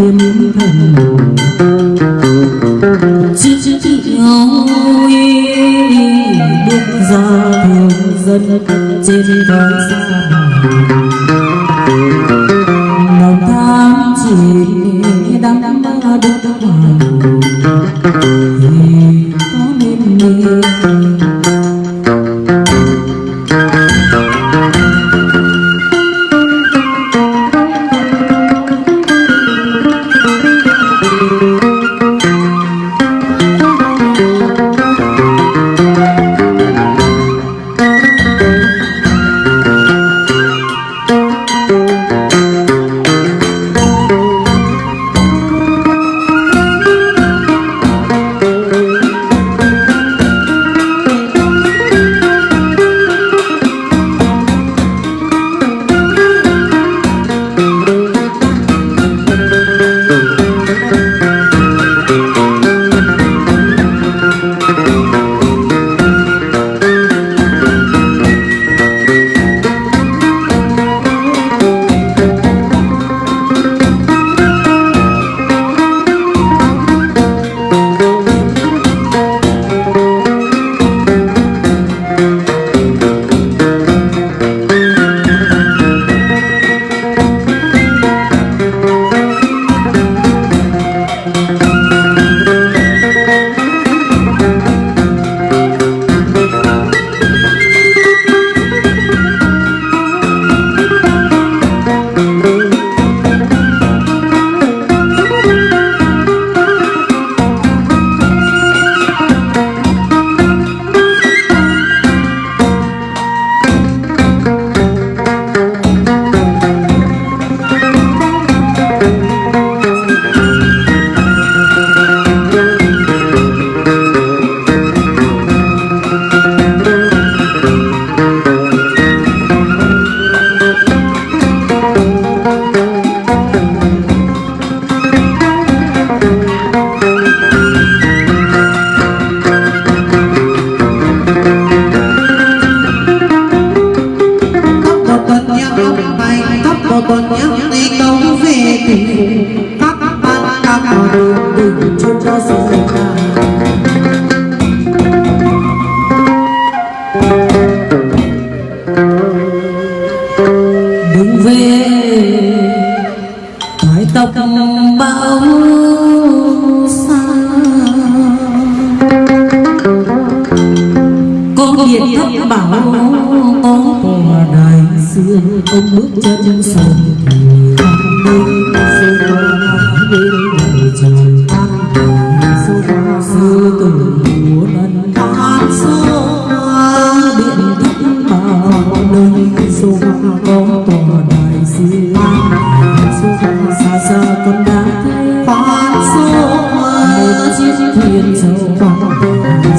kiếm thần chị chị ôi bước ra thường dân trên đói xa lòng tham chỉ đắm đắm đắm đắm đắm đắm đắm đắm đường về thoải tóc bao xa con điện thấp bảo có tòa đại xưa, ông bước chân sầu giờ còn đang thấy con số một chiếc thuyền dầu con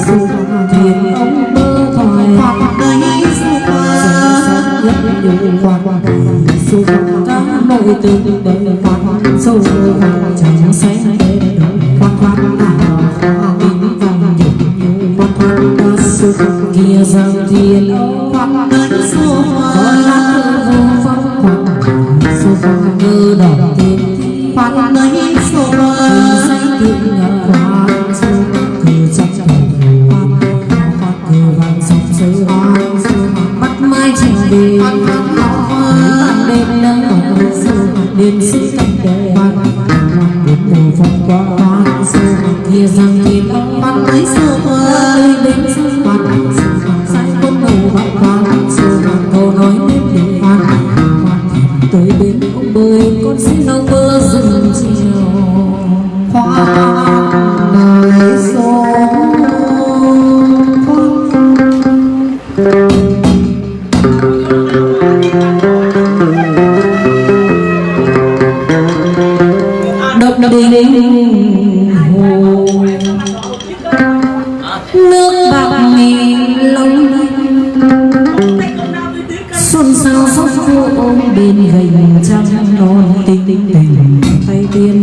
du thuyền ông dù thoải con ấy du rất nhiều quan du đang nổi từng đời quan sâu hoàng trắng xanh. nước bạc nghìn long xuân sao sóc vô ôm bên gành trăng non tinh tình. Tay tiên